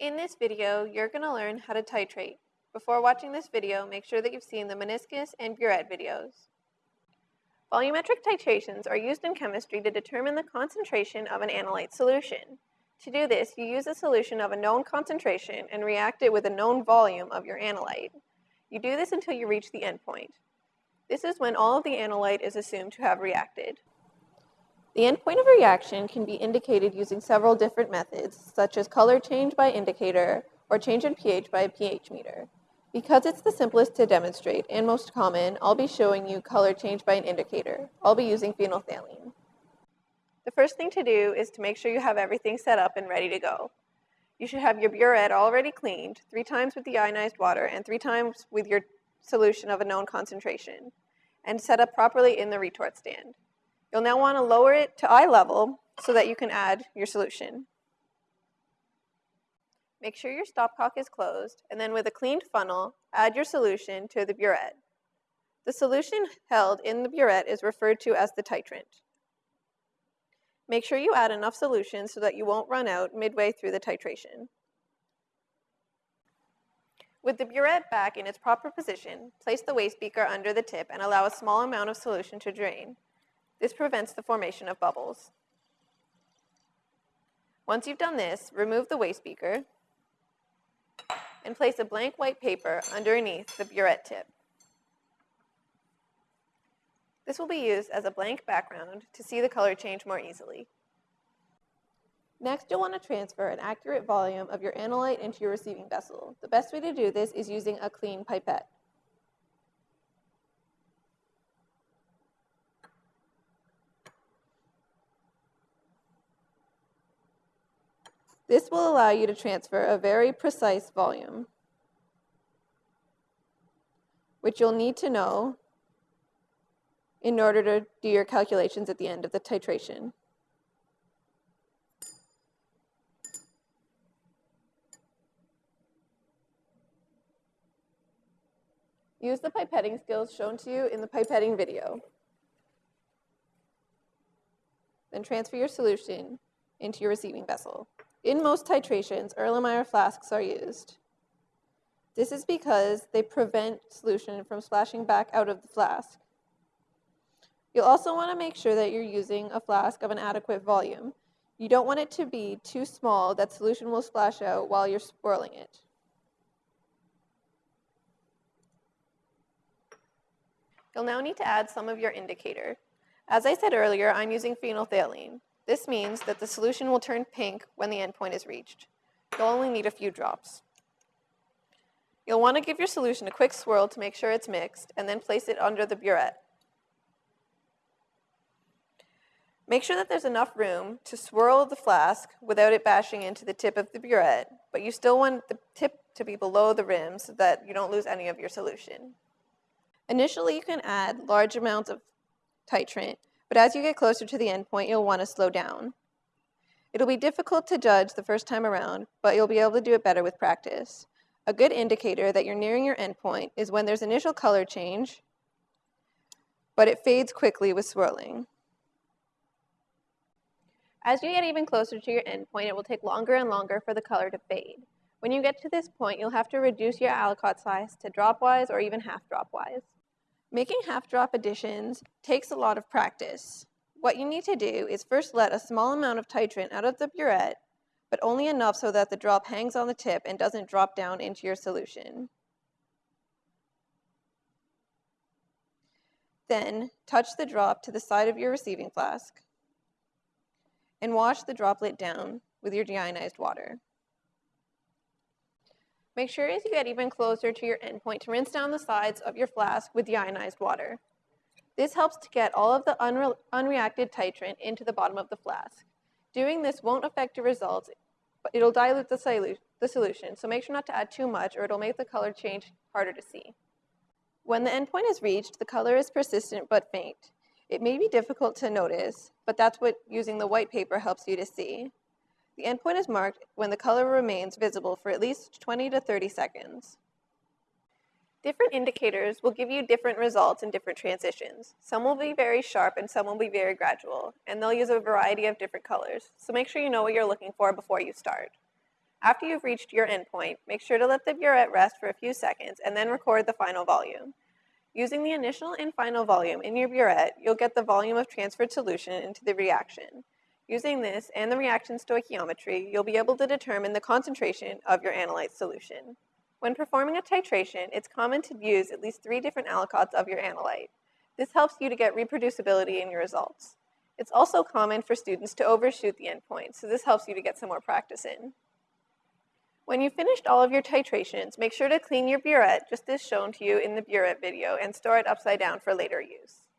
In this video, you're going to learn how to titrate. Before watching this video, make sure that you've seen the meniscus and burette videos. Volumetric titrations are used in chemistry to determine the concentration of an analyte solution. To do this, you use a solution of a known concentration and react it with a known volume of your analyte. You do this until you reach the endpoint. This is when all of the analyte is assumed to have reacted. The endpoint of a reaction can be indicated using several different methods, such as color change by indicator or change in pH by a pH meter. Because it's the simplest to demonstrate and most common, I'll be showing you color change by an indicator. I'll be using phenolphthalein. The first thing to do is to make sure you have everything set up and ready to go. You should have your burette already cleaned, three times with deionized water and three times with your solution of a known concentration, and set up properly in the retort stand. You'll now want to lower it to eye level so that you can add your solution. Make sure your stopcock is closed, and then with a cleaned funnel, add your solution to the burette. The solution held in the burette is referred to as the titrant. Make sure you add enough solution so that you won't run out midway through the titration. With the burette back in its proper position, place the waste beaker under the tip and allow a small amount of solution to drain. This prevents the formation of bubbles. Once you've done this, remove the waste beaker and place a blank white paper underneath the burette tip. This will be used as a blank background to see the color change more easily. Next, you'll want to transfer an accurate volume of your analyte into your receiving vessel. The best way to do this is using a clean pipette. This will allow you to transfer a very precise volume, which you'll need to know in order to do your calculations at the end of the titration. Use the pipetting skills shown to you in the pipetting video. Then transfer your solution into your receiving vessel. In most titrations, Erlenmeyer flasks are used. This is because they prevent solution from splashing back out of the flask. You'll also want to make sure that you're using a flask of an adequate volume. You don't want it to be too small that solution will splash out while you're swirling it. You'll now need to add some of your indicator. As I said earlier, I'm using phenolphthalein. This means that the solution will turn pink when the endpoint is reached. You'll only need a few drops. You'll want to give your solution a quick swirl to make sure it's mixed, and then place it under the burette. Make sure that there's enough room to swirl the flask without it bashing into the tip of the burette, but you still want the tip to be below the rim so that you don't lose any of your solution. Initially, you can add large amounts of titrant but as you get closer to the endpoint, you'll want to slow down. It'll be difficult to judge the first time around, but you'll be able to do it better with practice. A good indicator that you're nearing your endpoint is when there's initial color change, but it fades quickly with swirling. As you get even closer to your endpoint, it will take longer and longer for the color to fade. When you get to this point, you'll have to reduce your aliquot size to dropwise or even half dropwise. Making half drop additions takes a lot of practice. What you need to do is first let a small amount of titrant out of the burette, but only enough so that the drop hangs on the tip and doesn't drop down into your solution. Then touch the drop to the side of your receiving flask and wash the droplet down with your deionized water. Make sure as you get even closer to your endpoint to rinse down the sides of your flask with deionized water. This helps to get all of the unre unreacted titrant into the bottom of the flask. Doing this won't affect your results, but it'll dilute the, solu the solution, so make sure not to add too much or it'll make the color change harder to see. When the endpoint is reached, the color is persistent but faint. It may be difficult to notice, but that's what using the white paper helps you to see. The endpoint is marked when the color remains visible for at least 20 to 30 seconds. Different indicators will give you different results in different transitions. Some will be very sharp and some will be very gradual, and they'll use a variety of different colors. So make sure you know what you're looking for before you start. After you've reached your endpoint, make sure to let the burette rest for a few seconds and then record the final volume. Using the initial and final volume in your burette, you'll get the volume of transferred solution into the reaction. Using this and the reaction stoichiometry, you'll be able to determine the concentration of your analyte solution. When performing a titration, it's common to use at least three different aliquots of your analyte. This helps you to get reproducibility in your results. It's also common for students to overshoot the endpoint, so this helps you to get some more practice in. When you've finished all of your titrations, make sure to clean your burette just as shown to you in the burette video and store it upside down for later use.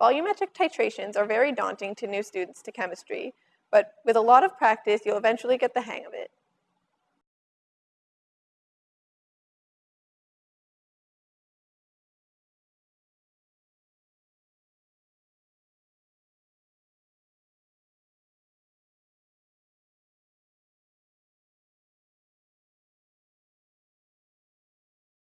Volumetric titrations are very daunting to new students to chemistry, but with a lot of practice, you'll eventually get the hang of it.